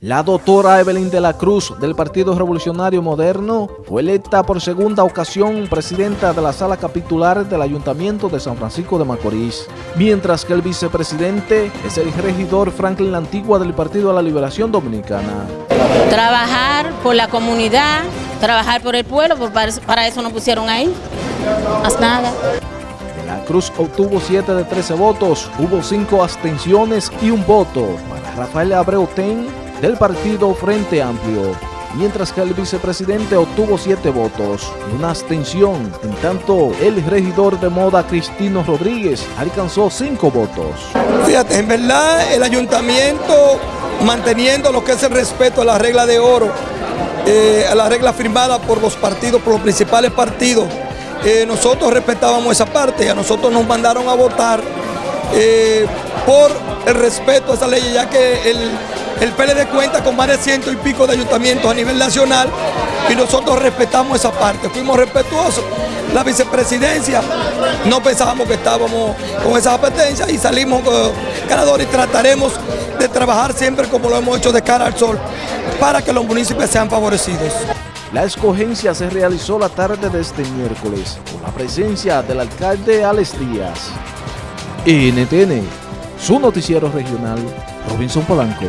La doctora Evelyn de la Cruz del Partido Revolucionario Moderno fue electa por segunda ocasión presidenta de la sala capitular del Ayuntamiento de San Francisco de Macorís, mientras que el vicepresidente es el regidor Franklin Antigua del Partido de la Liberación Dominicana. Trabajar por la comunidad, trabajar por el pueblo, para eso nos pusieron ahí, más nada. De la Cruz obtuvo 7 de 13 votos, hubo 5 abstenciones y un voto para Rafael Abreu Ten del partido Frente Amplio, mientras que el vicepresidente obtuvo siete votos y una abstención, en tanto el regidor de moda Cristino Rodríguez alcanzó cinco votos. Fíjate, en verdad el ayuntamiento manteniendo lo que es el respeto a la regla de oro, eh, a la regla firmada por los partidos, por los principales partidos, eh, nosotros respetábamos esa parte, a nosotros nos mandaron a votar eh, por el respeto a esa ley, ya que el, el PLD cuenta con más de ciento y pico de ayuntamientos a nivel nacional y nosotros respetamos esa parte, fuimos respetuosos. La vicepresidencia, no pensábamos que estábamos con esa apetencia y salimos ganadores y trataremos de trabajar siempre como lo hemos hecho de cara al sol para que los municipios sean favorecidos. La escogencia se realizó la tarde de este miércoles con la presencia del alcalde Alex Díaz. NTN, su noticiero regional, Robinson Polanco.